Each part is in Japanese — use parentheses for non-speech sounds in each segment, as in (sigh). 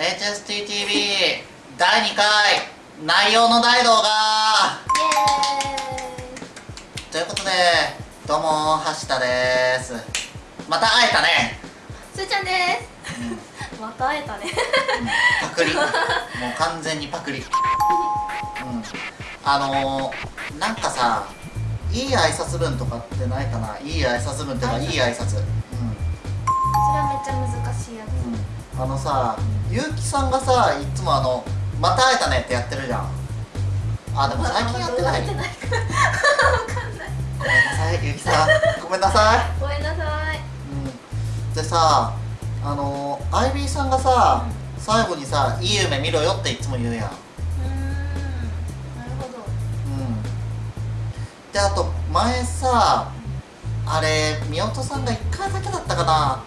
HSTTV 第2回内容の大動画ということでどうも橋田です。また会えたね。すーちゃんです、また会えたね。パクリ。(laughs) もう完全にパクリ。うん。あのー、なんかさいい挨拶文とかってないかな？いい挨拶文っていうかいい挨拶。うん。それはめっちゃ難しいやつ。うんあのさゆうきさんがさいつもあの「また会えたね」ってやってるじゃん。あでも最近やってない？ごめんなさいゆうきさん。ごめんなさい。ごめんなさい。うん。でさあのアイビーさんがさ最後にさ「いい夢見ろよ」っていつも言うやん。うーん。なるほど。うん。であと前さあれ見落とさんが1回だけだったかな。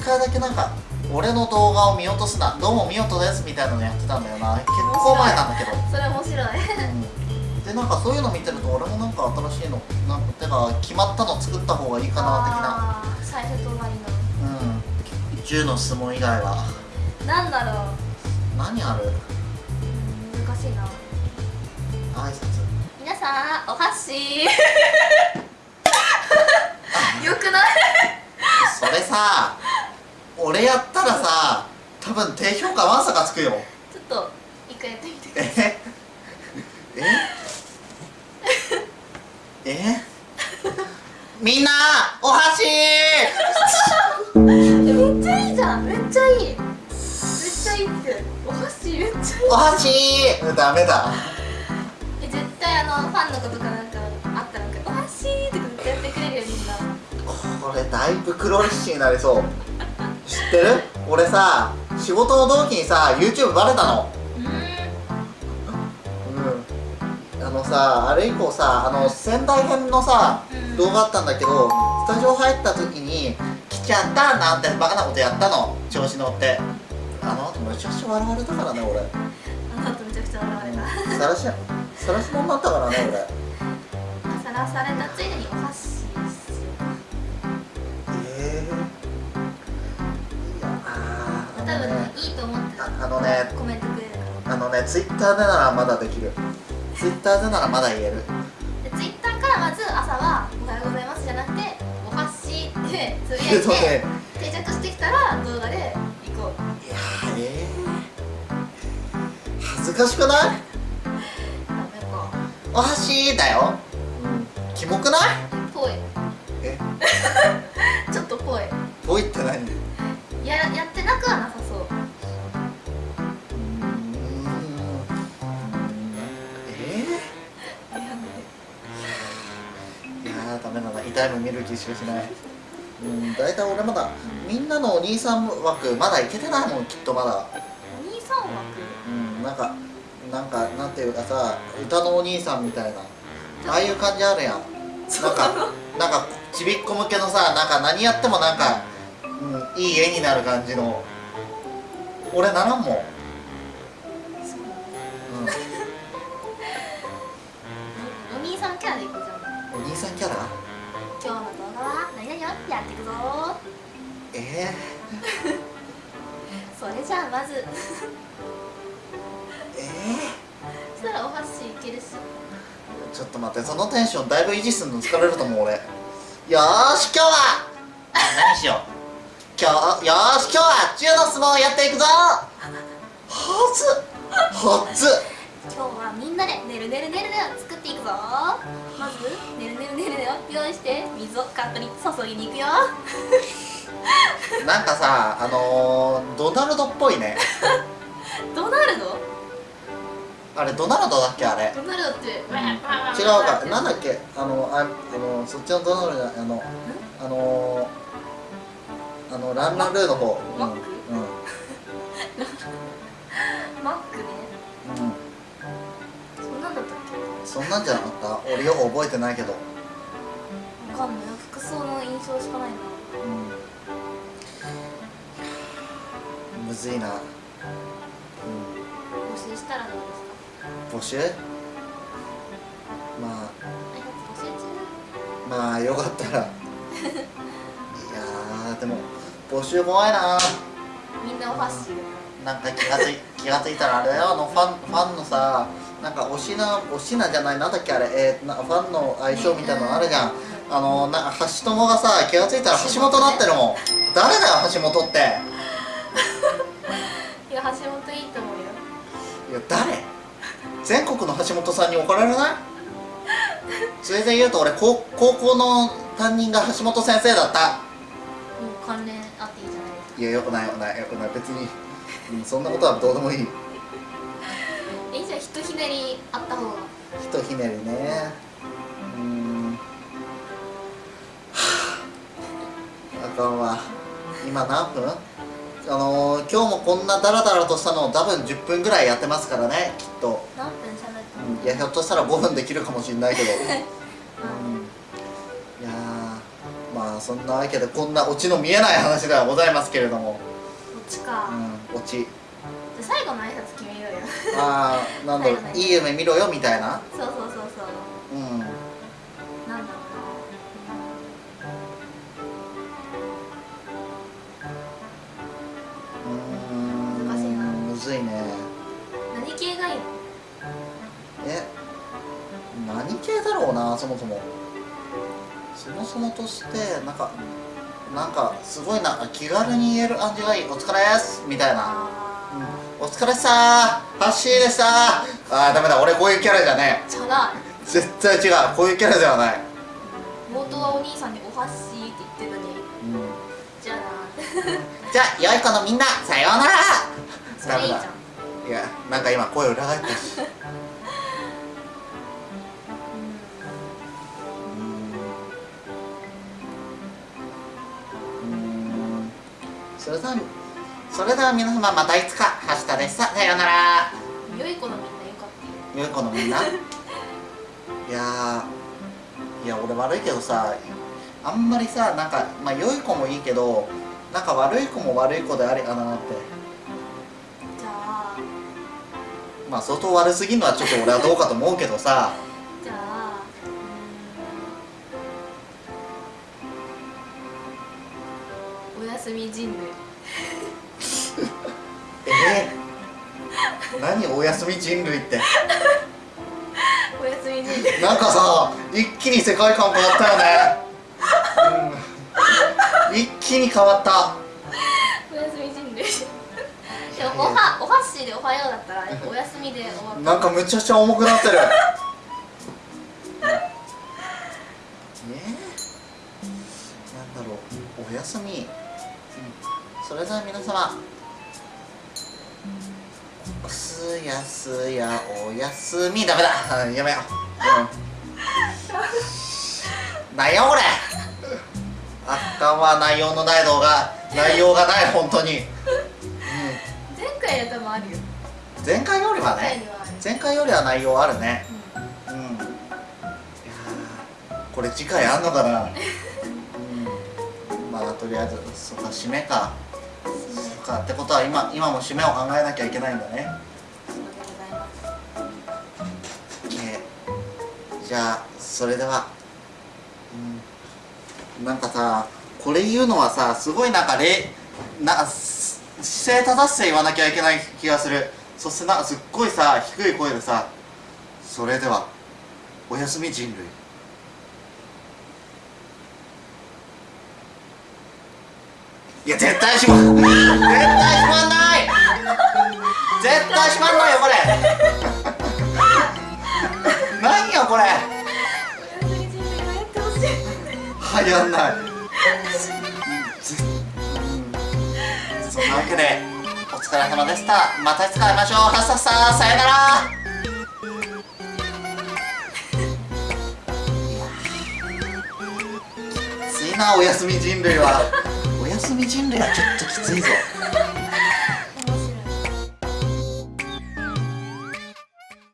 1回だけなんか俺の動画を見落とすなどうも見落とですみたいなのやってたんだよな。結構前なんだけど。それ面白い。うん。でなんかそういうの見てると俺もなんか新しいのなんかてか決まったの作った方がいいかなあー最初と終わり的なうん。10の質問以外は。のなんだろう。何ある？うん難しいな。挨拶。皆さんお箸。(laughs) よくない？それさ俺やったらさ多分低評価まさかつくよ。ちょっと一回やってみてください。え？え？え？みんなお箸！えめっちゃいいじゃん。めっちゃいい。めっちゃいいって。お箸めっちゃいい。お箸！ダメだ。え絶対あのファンの子とかなんかあったらなんか「お箸!」とか絶対やってくれるよみんな。これだいぶ黒歴史になりそう知ってる？俺さ仕事の同期にさ YouTube バレたの。うーん。うん。あのさあれ以降さあの仙台編のさうん。動画あったんだけどスタジオ入った時に「来ちゃった」なんてバカなことやったの。調子乗って。あの後めちゃくちゃ笑われたからね俺。あの後めちゃくちゃ笑われた。さらしさらし者になったからね俺。(laughs) さらされたついでにお箸いいと思ってああのねコメントくれるかあのねツイッターでならまだできる。ツイッターでならまだ言える。らでツイッターからまず朝は「おはようございます」じゃなくて「お箸」ってつぶやいけどね。て定着してきたら動画で行こう。いやーえー、恥ずかしくない？お箸だよ。キモくない？ぽい。え？(laughs) ちょっとぽい。ぽいって何？うややってなくはなさダメだな痛いの見る気しかしないうん大体俺まだみんなのお兄さん枠まだいけてないもんきっとまだ。お兄さん枠？うんなんかなんかなんていうかさ歌のお兄さんみたいな。ああいう感じあるやん。なんかなんかちびっこ向けのさなんか何やってもなんか、うん、いい絵になる感じの。俺ならんもん、うん、お兄さんキャラでいこうじゃん。お兄さんキャラ？今日の動画は何々をやっていくぞ。え (laughs) それじゃあまず。(laughs) ー、えそしたらお箸いけるし。ー、ちょっと待ってそのテンションだいぶ維持するの疲れると思う俺。よーし今日は。何しよう。今日よーし今日は中の相撲をやっていくぞ。はずはず今日はみんなでねるねるねるねを作っていくぞ。まずねるねるねるねを用意して水をカップに注ぎに行くよ。なんかさあのー、ドナルドっぽいね。(laughs) ドナルド？あれドナルドだっけあれ？ドナルドって違う違うか。なんだっけ？あのああのそっちのドナルドあのあのー、あのランランルーの方。うんんなんじゃなかった？俺よく覚えてないけど。けわかんない。服装の印象しかないな。うん。むずいな、うん、募集したらどうですか？募集？まあ。募集中？あまあよかったら。いやーでも募集怖いな。みんなお箸うなんか気がつい (laughs) 気がついたらあれだよ。あのファンファンのさなんかおしなおしなじゃないなんだっけあれ、えーなファンの相性みたいなのあるじゃん、あのな橋友がさ気がついたら橋本なってるも。ん誰だよ橋本って。(laughs) いや橋本いいと思うよ。いや誰？全国の橋本さんに怒られない？それで言うと俺高高校の担任が橋本先生だった。もう関連あっていいじゃないですか。いやよくないよくないよくない。別に、うん、そんなことはどうでもいいねりあった方が。ひとひねりね。うーん。はああかんわ。今何分？あのー、今日もこんなダラダラとしたのを多分10分ぐらいやってますからねきっと、何分喋ったの？うん、いやひょっとしたら5分できるかもしれないけど、(laughs) うん、いやーまあそんなわけでこんなオチの見えない話ではございますけれども、こっちか、うん、オチ最後の挨拶決めようよ。ああなんだろう。はいはい夢見ろよみたいな。そうそうそうそう。うん。なんだろう。ーん。難しいな。むずいね何系がいいの？え何系だろうなそもそも。そもそもとしてなんかなんかすごいな気軽に言える感じがいい。お疲れですみたいな、お疲れっさー。ハッシーでしたー。あーダメだ。俺こういうキャラじゃねーじゃなえ絶対違う。こういうキャラではない、冒頭はお兄さんでおはしーって言ってたのにうん、じゃあな (laughs) じゃあ良い子のみんな。さようなら。それいいじゃん。いやなんか今声裏返ったし。(laughs) それではそれでは皆様またいつかはしたですさようなら。うん良い子のみんなよかったよ良い子のみんな？いやーいや俺悪いけどさあんまりさなんかまあ良い子もいいけどなんか悪い子も悪い子でありかなって。じゃあ。まあ相当悪すぎるのはちょっと俺はどうかと思うけどさ。じゃあおやすみ人類何おやすみ人類って。おやすみ人類。なんかさ一気に世界観変わったよね、うん、一気に変わった。おやすみ人類。でもおはおはっしーでおはようだったらおやすみで終わった。なんかむちゃくちゃ重くなってる。え。ー、なんだろう。おやすみ、うん、それでは皆様す。やすやおやすみ。ダメだ。う (laughs) んやめよう、うん、なんやこれあっかんは内容のない動画内容がない本当に、う前回やったもあるよ。ん、前回よりはね前回より。は内容あるね。ううん。いやーこれ次回あんのかな。(laughs) うん。まあとりあえずそっか締めかかってことは今今も締めを考えなきゃいけないんだね。でございますじゃあそれでは。うん。なんかさこれ言うのはさすごいなんかれな姿勢正しさ言わなきゃいけない気がする。そしてなすっごいさ低い声でさそれではおやすみ人類。いや絶対しまはやんない。そんなわけでお疲れ様でした。またいつか会いましょう。はっさっささよなら。なおやすみ人類は。おやすみ人類はちょっときついぞ